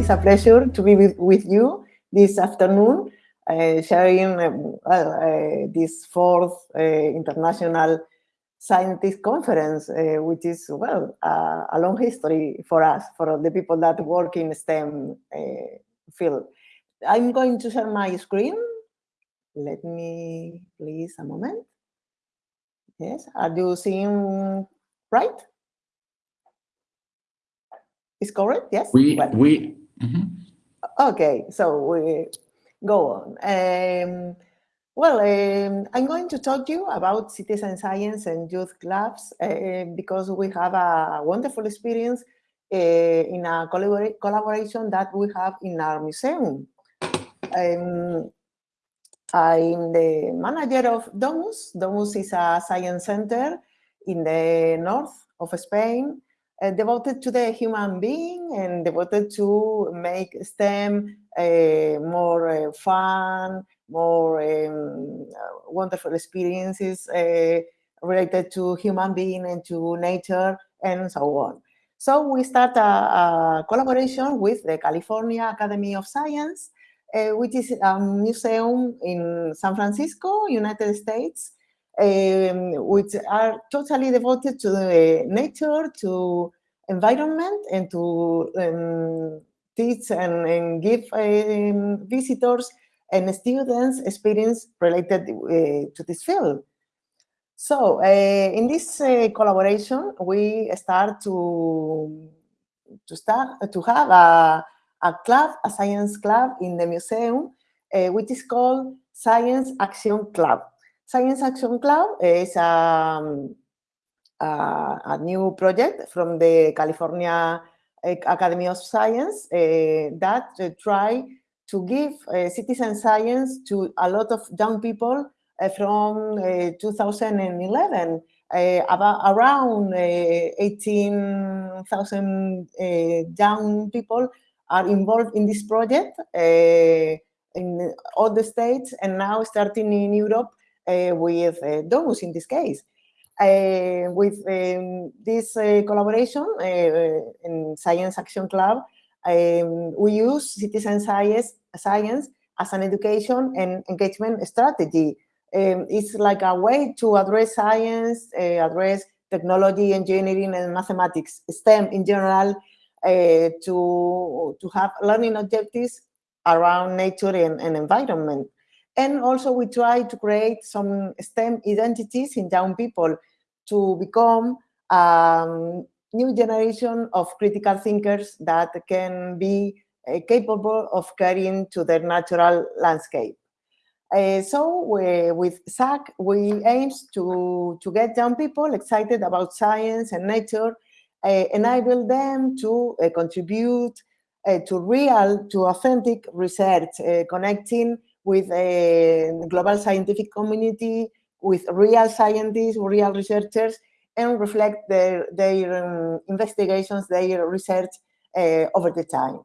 it's a pleasure to be with, with you this afternoon, uh, sharing um, uh, this fourth uh, international scientist conference, uh, which is, well, uh, a long history for us, for the people that work in STEM uh, field. I'm going to share my screen. Let me, please, a moment. Yes, are you seeing right? Is correct? Yes. We well, we. Mm -hmm. Okay, so we go on. Um, well, um, I'm going to talk to you about citizen science and youth clubs uh, because we have a wonderful experience uh, in a collabor collaboration that we have in our museum. Um, I'm the manager of Domus. Domus is a science center in the north of Spain uh, devoted to the human being and devoted to make STEM uh, more uh, fun, more um, wonderful experiences related to human being and to nature and so on. So we start a, a collaboration with the California Academy of Science, uh, which is a museum in San Francisco, United States, um, which are totally devoted to the nature, to environment, and to um, teach and, and give um, visitors and students experience related uh, to this field. So uh, in this uh, collaboration, we start to to start to have a, a club, a science club in the museum, uh, which is called Science Action Club. Science Action Club is um, a, a, new project from the California Academy of Science uh, that uh, try to give uh, citizen science to a lot of young people from 2011. about around 18,000 young people are involved in this project in all the states and now starting in Europe with uh, Domus in this case. Uh, with um, this collaboration in Science Action Club, um, we use citizen science, science as an education and engagement strategy. Um, it's like a way to address science, uh, address technology, engineering, and mathematics, STEM in general, uh, to, to have learning objectives around nature and, and environment. And also we try to create some STEM identities in young people to become um, new generation of critical thinkers that can be uh, capable of carrying to their natural landscape. Uh, so we, with SAC, we aim to, to get young people excited about science and nature, uh, enable them to uh, contribute uh, to real, to authentic research, connecting with a global scientific community, with real scientists, real researchers, and reflect their, their um, investigations, their research uh, over the time.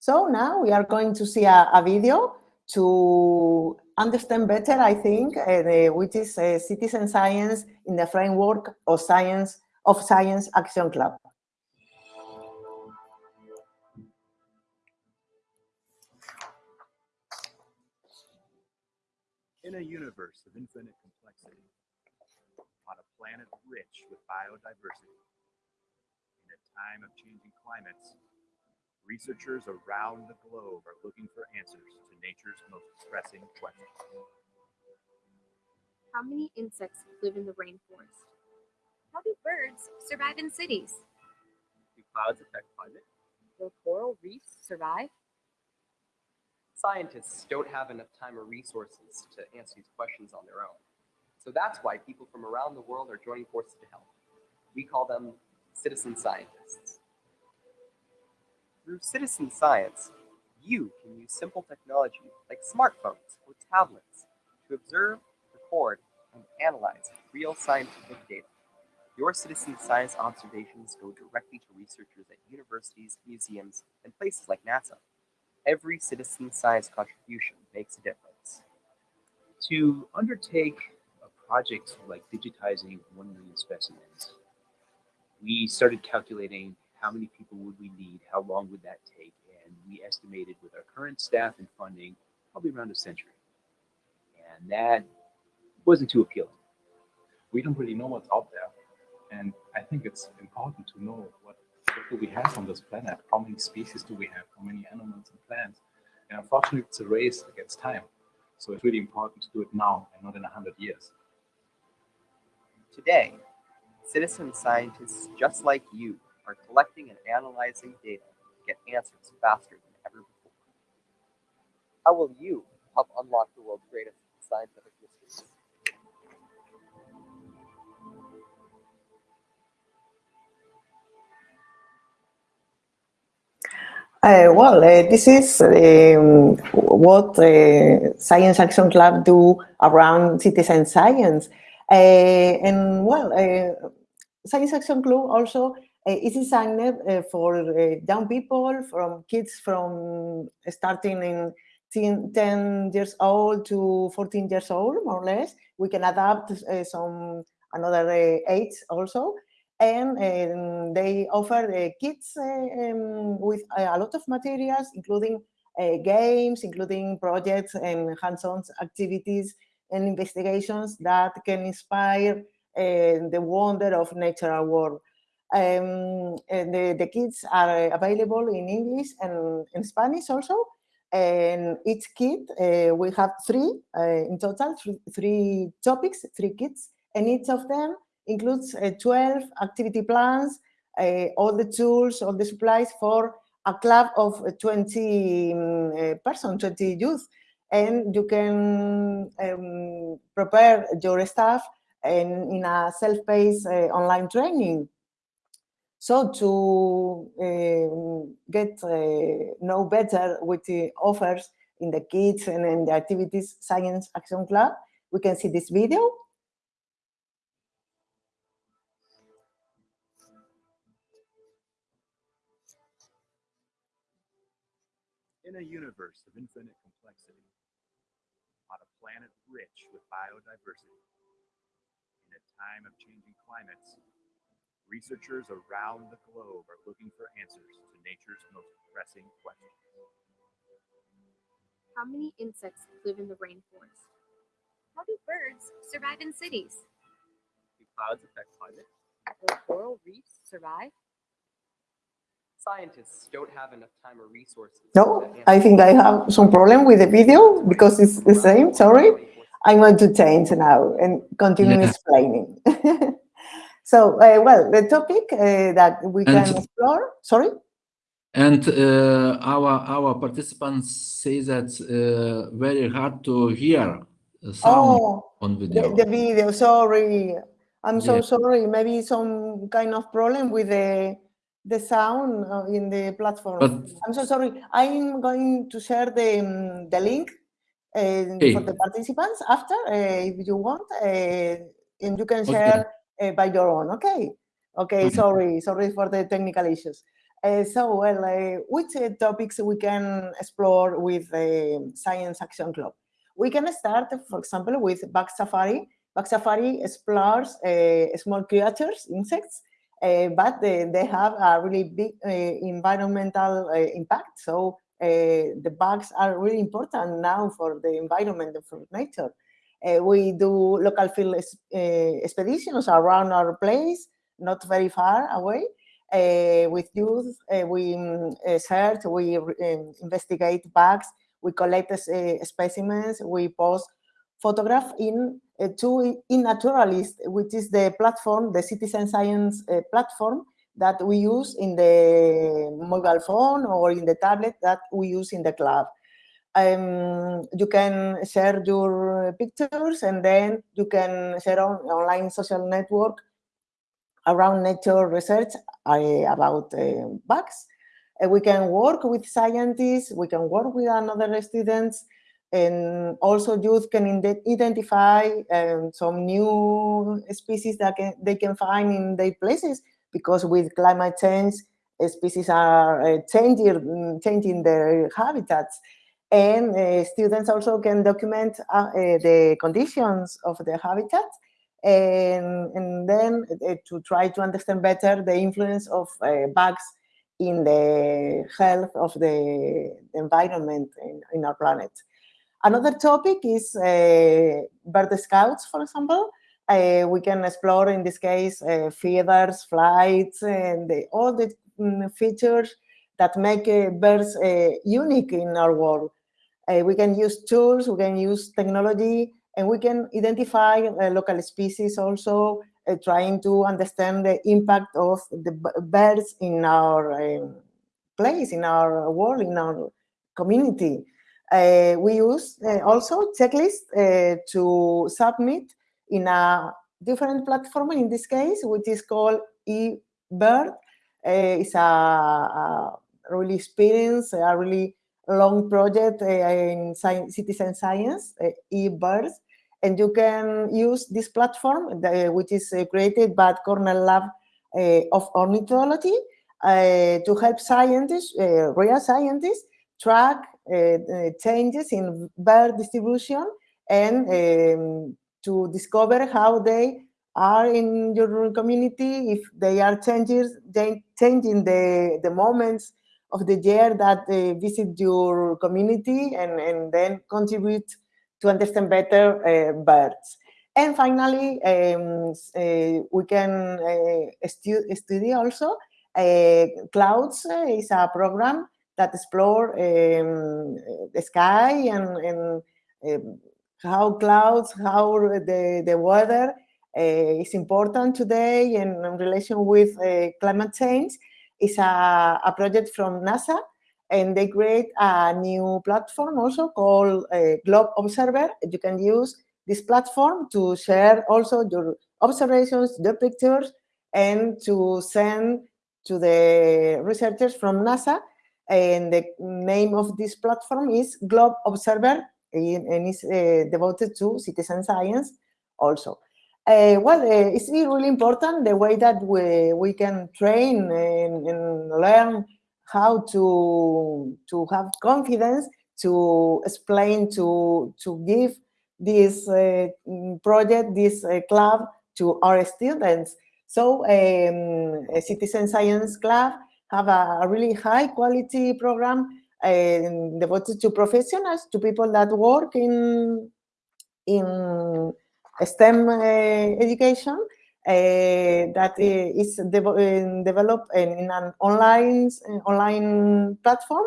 So now we are going to see a, a video to understand better, I think, uh, the, which is uh, citizen science in the framework of science of Science Action Club. In a universe of infinite complexity, on a planet rich with biodiversity, in a time of changing climates, researchers around the globe are looking for answers to nature's most pressing questions. How many insects live in the rainforest? How do birds survive in cities? Do clouds affect climate? Will coral reefs survive? Scientists don't have enough time or resources to answer these questions on their own. So that's why people from around the world are joining forces to help. We call them citizen scientists. Through citizen science, you can use simple technology like smartphones or tablets to observe, record, and analyze real scientific data. Your citizen science observations go directly to researchers at universities, museums, and places like NASA every citizen science contribution makes a difference. To undertake a project like digitizing 1 million specimens, we started calculating how many people would we need? How long would that take? And we estimated with our current staff and funding, probably around a century. And that wasn't too appealing. We don't really know what's out there. And I think it's important to know what, what do we have on this planet? How many species do we have? How many animals and plants? And unfortunately, it's a race against time. So it's really important to do it now and not in 100 years. Today, citizen scientists just like you are collecting and analyzing data to get answers faster than ever before. How will you help unlock the world's greatest scientific Uh, well, uh, this is um, what uh, Science Action Club do around citizen science. And well, Science Action Club also is designed for young people, from kids from starting in 10, 10, years old to 14 years old, more or less. We can adapt some another age also and um, they offer uh, kids uh, um, with a lot of materials, including uh, games, including projects and hands-on activities and investigations that can inspire the wonder of natural world. Um, the, the kids are available in English and in Spanish also. And each kit, uh, we have three uh, in total, three topics, three kits, and each of them includes uh, 12 activity plans, uh, all the tools, all the supplies for a club of 20 um, uh, persons, 20 youth. And you can um, prepare your staff in, in a self-paced online training. So to uh, get uh, know better with the offers in the kids and in the activities science action club, we can see this video. In a universe of infinite complexity, on a planet rich with biodiversity, in a time of changing climates, researchers around the globe are looking for answers to nature's most pressing questions. How many insects live in the rainforest? How do birds survive in cities? Do clouds affect climate? Will coral reefs survive? Scientists don't have enough time or resources. No, I think I have some problem with the video because it's the same, sorry. I'm going to change now and continue yeah. explaining. so, uh, well, the topic uh, that we and, can explore, sorry? And uh, our our participants say that uh, very hard to hear sound oh, on video. The, the video, sorry. I'm so yeah. sorry. Maybe some kind of problem with the the sound uh, in the platform. But, I'm so sorry. I'm going to share the, um, the link uh, hey. for the participants after, uh, if you want, uh, and you can share. Uh, by your own. Okay. Okay. okay. Sorry. Sorry for the technical issues. Uh, so, well, which topics we can explore with the Science Action Club? We can start, for example, with Bug Safari. Bug Safari explores small creatures, insects, uh, but they, they, have a really big uh, environmental uh, impact. So the bugs are really important now for the environment and for nature. we do local field expeditions around our place, not very far away. Uh, with youth, uh, we um, search, we investigate bugs, we collect uh, specimens, we post photograph in to iNaturalist, which is the platform, the citizen science uh, platform that we use in the mobile phone or in the tablet that we use in the club. Um, you can share your pictures and then you can share on online social network around nature research uh, about uh, bugs. Uh, we can work with scientists, we can work with another students, and also youth can identify um, some new species that can, they can find in their places because with climate change, species are uh, changing, changing their habitats. And uh, students also can document uh, uh the conditions of the habitat and, and then uh, to try to understand better the influence of uh, bugs in the health of the environment in, in our planet. Another topic is uh, bird scouts, for example. Uh, we can explore, in this case, uh, feathers, flights, and the, all the um, features that make uh, birds uh, unique in our world. Uh, we can use tools, we can use technology, and we can identify local species also, trying to understand the impact of the birds in our um, place, in our world, in our community. Uh, we use uh, also checklists uh, to submit in a different platform in this case, which is called eBird. it's a, a, really experienced, a really long project in science, citizen science, eBirds. And you can use this platform, which is created by Cornell Lab of Ornithology, to help scientists, real scientists, track uh, uh, changes in bird distribution and um, to discover how they are in your community, if they are changes, changing the, the moments of the year that they visit your community and, and then contribute to understand better uh, birds. And finally, um, uh, we can uh, stu study also. Uh, Clouds is a program that explore um, the sky and, and um, how clouds, how the, the weather uh, is important today and in relation with uh, climate change is a, a project from NASA and they create a new platform also called uh, Globe Observer. You can use this platform to share also your observations, your pictures, and to send to the researchers from NASA and the name of this platform is Globe Observer and it's uh, devoted to citizen science also. Uh, well, uh, it's really important the way that we, we can train and, and, learn how to, to have confidence to explain, to, to give this uh, project, this uh, club to our students. So um, a citizen science club have a, really high quality program uh, devoted to professionals, to people that work in, in STEM uh, education uh, that is de developed in an online, online platform.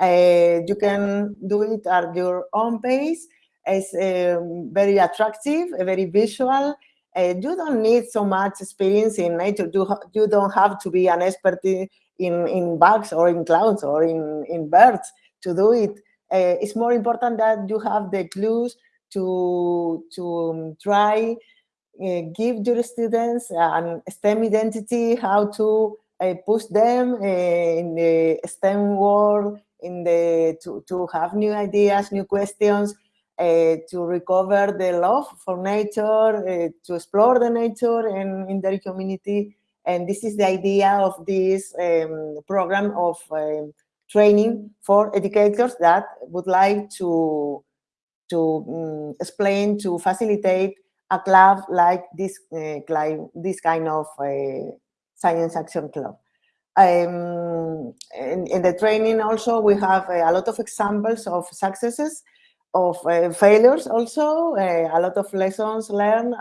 you can do it at your own pace. It's um, very attractive, very visual, uh, you don't need so much experience in nature. You, you don't have to be an expert in, in, in bugs or in clouds or in, in birds to do it. Uh, it's more important that you have the clues to, to um, try uh, give your students an STEM identity, how to uh, push them uh, in the STEM world, in the to, to have new ideas, new questions, uh, to recover the love for nature, uh, to explore the nature and in their community, and this is the idea of this um, program of um, training for educators that would like to, to um, explain, to facilitate a club like this, uh, this kind of uh, science action club. Um, in, in, the training also, we have a lot of examples of successes, of uh, failures also, uh, a lot of lessons learned.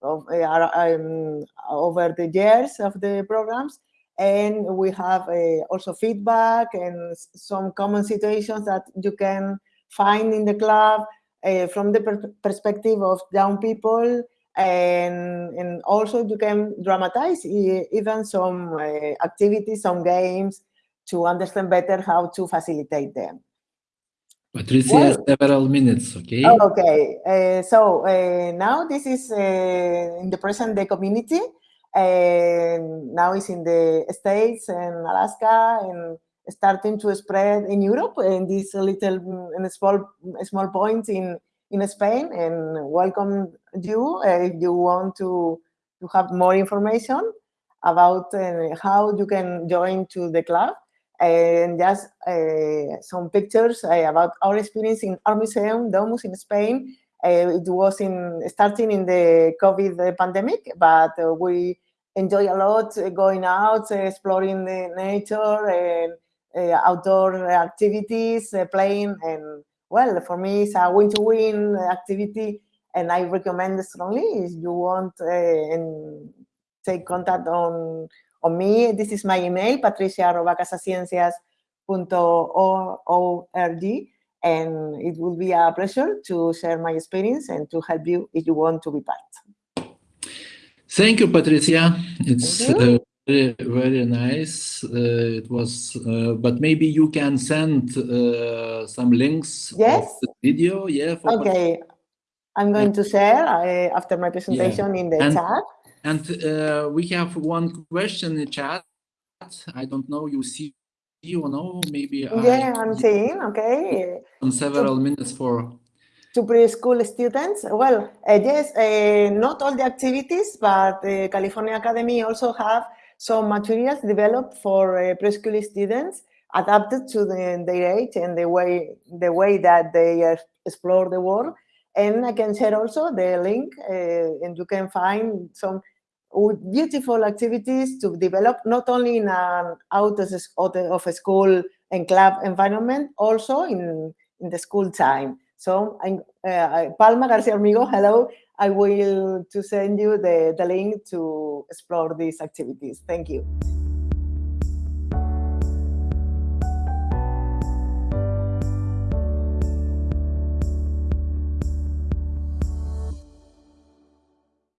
Of, uh, um, over the years of the programs. And we have uh, also feedback and some common situations that you can find in the club uh, from the per perspective of young people. And, and also you can dramatize even some uh, activities, some games to understand better how to facilitate them. Patricia well, has several minutes, okay? Oh, okay, uh, so uh, now this is uh, in the present day community, and now it's in the States and Alaska, and starting to spread in Europe, and this little in small small point in in Spain. And welcome you uh, if you want to to have more information about how you can join to the club and just uh, some pictures uh, about our experience in our museum, Domus in Spain, uh, it was in starting in the COVID uh, pandemic, but uh, we enjoy a lot going out, exploring the nature and outdoor activities, playing, and well, for me, it's a win-to-win activity, and I recommend strongly if you want and take contact on on me. This is my email, patricia.casaciencias.org, and it will be a pleasure to share my experience and to help you if you want to be part. Thank you, Patricia. It's you. uh, very, very nice. Uh, it was, uh, but maybe you can send uh, some links Yes. of the video. Yeah. Okay, I'm going to share uh, after my presentation in the And- chat. And uh, we have one question in the chat. I don't know. You see or no? Maybe Yeah, I I'm seeing, okay. on several minutes for. to preschool students? Well, uh, yes, uh, not all the activities, but uh, California Academy also have some materials developed for uh, preschool students adapted to the, their age and the way the way that they uh, explore the world. And I can share also the link, uh, and you can find some beautiful activities to develop not only in an out of a school and club environment, also in in the school time. So I'm uh, Palma Garcia Amigo, hello. I will to send you the, the link to explore these activities. Thank you.